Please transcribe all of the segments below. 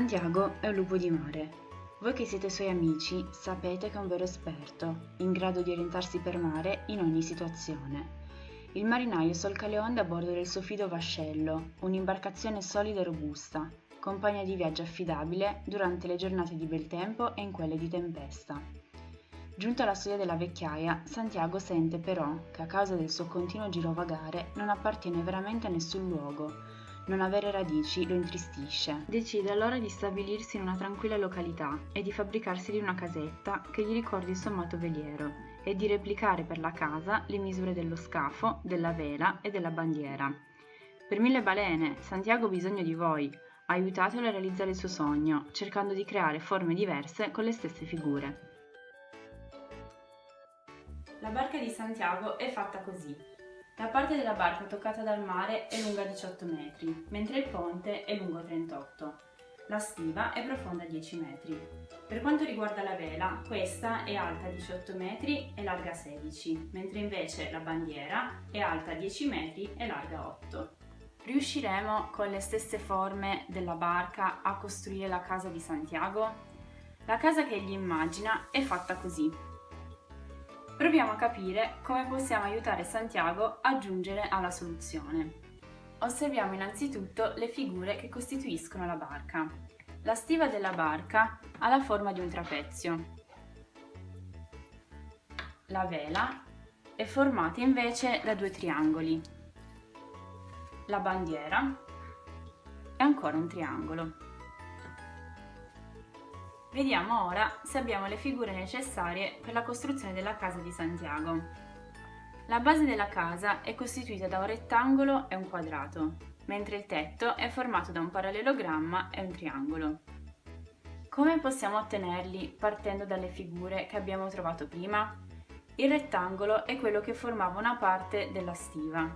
Santiago è un lupo di mare. Voi che siete suoi amici sapete che è un vero esperto, in grado di orientarsi per mare in ogni situazione. Il marinaio solca le onde a bordo del suo fido vascello, un'imbarcazione solida e robusta, compagna di viaggio affidabile durante le giornate di bel tempo e in quelle di tempesta. Giunto alla soglia della vecchiaia, Santiago sente però che a causa del suo continuo girovagare non appartiene veramente a nessun luogo, non avere radici lo intristisce. Decide allora di stabilirsi in una tranquilla località e di fabbricarsi una casetta che gli ricordi il suo amato veliero e di replicare per la casa le misure dello scafo, della vela e della bandiera. Per mille balene, Santiago ha bisogno di voi. Aiutatelo a realizzare il suo sogno, cercando di creare forme diverse con le stesse figure. La barca di Santiago è fatta così. La parte della barca toccata dal mare è lunga 18 metri, mentre il ponte è lungo 38. La stiva è profonda 10 metri. Per quanto riguarda la vela, questa è alta 18 metri e larga 16, mentre invece la bandiera è alta 10 metri e larga 8. Riusciremo con le stesse forme della barca a costruire la casa di Santiago? La casa che egli immagina è fatta così. Proviamo a capire come possiamo aiutare Santiago a giungere alla soluzione. Osserviamo innanzitutto le figure che costituiscono la barca. La stiva della barca ha la forma di un trapezio. La vela è formata invece da due triangoli. La bandiera è ancora un triangolo. Vediamo ora se abbiamo le figure necessarie per la costruzione della casa di Santiago. La base della casa è costituita da un rettangolo e un quadrato, mentre il tetto è formato da un parallelogramma e un triangolo. Come possiamo ottenerli partendo dalle figure che abbiamo trovato prima? Il rettangolo è quello che formava una parte della stiva.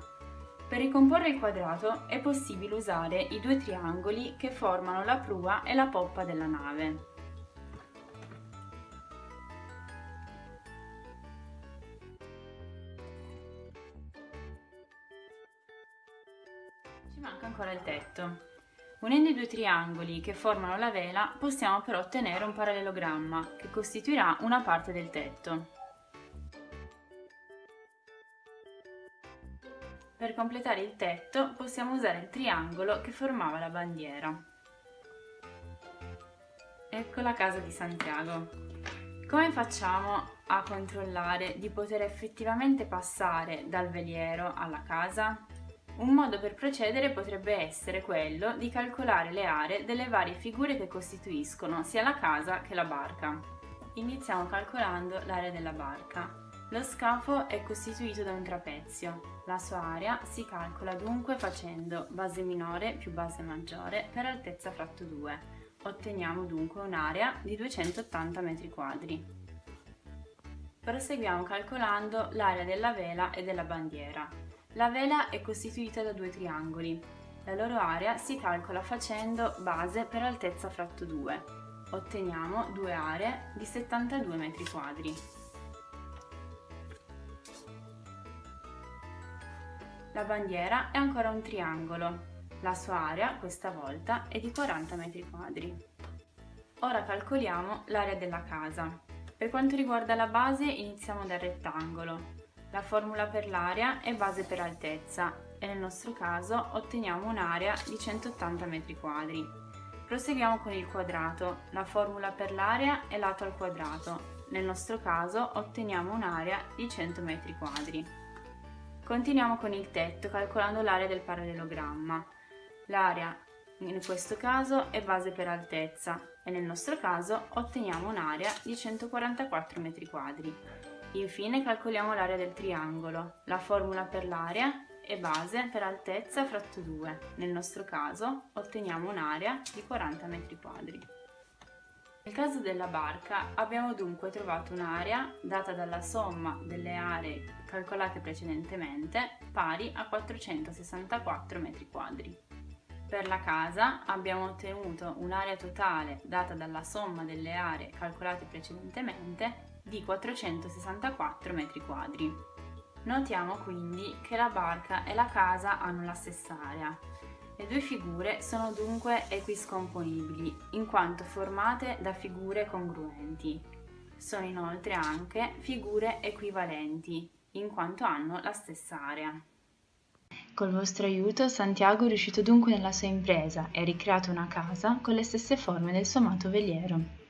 Per ricomporre il quadrato è possibile usare i due triangoli che formano la prua e la poppa della nave. Manca ancora il tetto. Unendo i due triangoli che formano la vela possiamo però ottenere un parallelogramma che costituirà una parte del tetto. Per completare il tetto possiamo usare il triangolo che formava la bandiera. Ecco la casa di Santiago. Come facciamo a controllare di poter effettivamente passare dal veliero alla casa? Un modo per procedere potrebbe essere quello di calcolare le aree delle varie figure che costituiscono sia la casa che la barca. Iniziamo calcolando l'area della barca. Lo scafo è costituito da un trapezio. La sua area si calcola dunque facendo base minore più base maggiore per altezza fratto 2. Otteniamo dunque un'area di 280 m2. Proseguiamo calcolando l'area della vela e della bandiera. La vela è costituita da due triangoli. La loro area si calcola facendo base per altezza fratto 2. Otteniamo due aree di 72 m2. La bandiera è ancora un triangolo. La sua area, questa volta, è di 40 m2. Ora calcoliamo l'area della casa. Per quanto riguarda la base iniziamo dal rettangolo. La formula per l'area è base per altezza e nel nostro caso otteniamo un'area di 180 m2. Proseguiamo con il quadrato. La formula per l'area è lato al quadrato. Nel nostro caso otteniamo un'area di 100 m2. Continuiamo con il tetto calcolando l'area del parallelogramma. L'area in questo caso è base per altezza e nel nostro caso otteniamo un'area di 144 m2. Infine calcoliamo l'area del triangolo. La formula per l'area è base per altezza fratto 2. Nel nostro caso otteniamo un'area di 40 m2. Nel caso della barca abbiamo dunque trovato un'area data dalla somma delle aree calcolate precedentemente pari a 464 m2. Per la casa abbiamo ottenuto un'area totale data dalla somma delle aree calcolate precedentemente di 464 m2. Notiamo quindi che la barca e la casa hanno la stessa area. Le due figure sono dunque equiscomponibili, in quanto formate da figure congruenti. Sono inoltre anche figure equivalenti, in quanto hanno la stessa area. Col vostro aiuto Santiago è riuscito dunque nella sua impresa e ha ricreato una casa con le stesse forme del suo amato veliero.